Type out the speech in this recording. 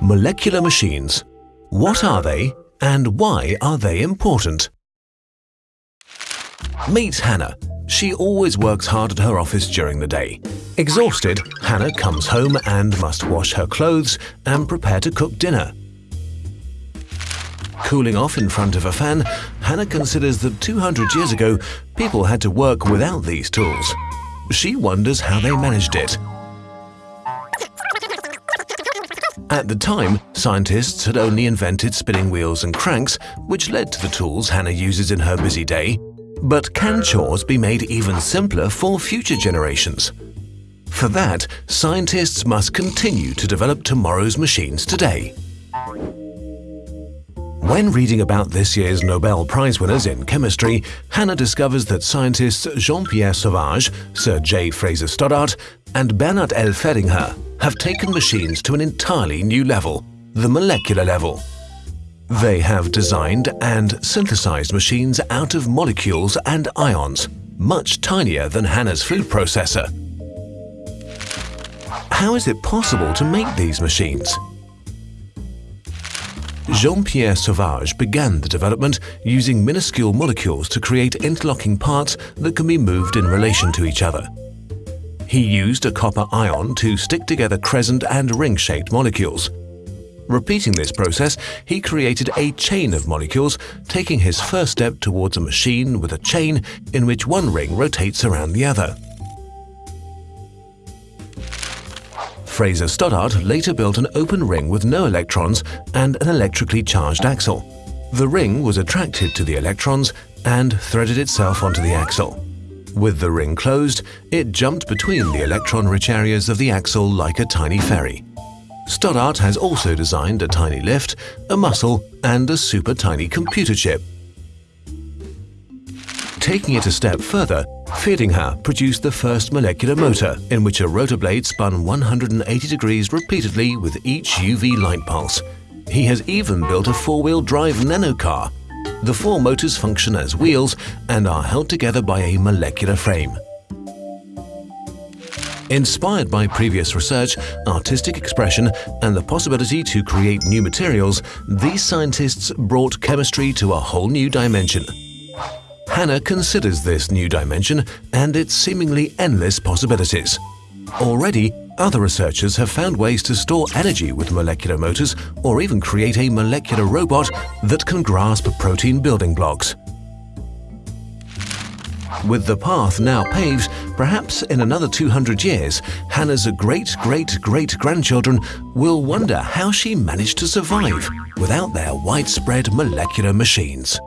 Molecular machines. What are they and why are they important? Meet Hannah. She always works hard at her office during the day. Exhausted, Hannah comes home and must wash her clothes and prepare to cook dinner. Cooling off in front of a fan, Hannah considers that 200 years ago, people had to work without these tools. She wonders how they managed it. At the time, scientists had only invented spinning wheels and cranks, which led to the tools Hannah uses in her busy day. But can chores be made even simpler for future generations? For that, scientists must continue to develop tomorrow's machines today. When reading about this year's Nobel Prize winners in chemistry, Hannah discovers that scientists Jean-Pierre Sauvage, Sir J. Fraser Stoddart, and Bernard L. Feringa have taken machines to an entirely new level, the molecular level. They have designed and synthesized machines out of molecules and ions, much tinier than Hannah's food processor. How is it possible to make these machines? Jean-Pierre Sauvage began the development using minuscule molecules to create interlocking parts that can be moved in relation to each other. He used a copper ion to stick together crescent and ring-shaped molecules. Repeating this process, he created a chain of molecules, taking his first step towards a machine with a chain in which one ring rotates around the other. Fraser Stoddart later built an open ring with no electrons and an electrically charged axle. The ring was attracted to the electrons and threaded itself onto the axle. With the ring closed, it jumped between the electron-rich areas of the axle like a tiny ferry. Stoddart has also designed a tiny lift, a muscle and a super tiny computer chip. Taking it a step further, Feringa produced the first molecular motor in which a rotor blade spun 180 degrees repeatedly with each UV light pulse. He has even built a four-wheel drive nanocar the four motors function as wheels and are held together by a molecular frame. Inspired by previous research, artistic expression and the possibility to create new materials, these scientists brought chemistry to a whole new dimension. Hannah considers this new dimension and its seemingly endless possibilities. Already, other researchers have found ways to store energy with molecular motors or even create a molecular robot that can grasp protein building blocks. With the path now paved, perhaps in another 200 years, Hannah's great-great-great-grandchildren will wonder how she managed to survive without their widespread molecular machines.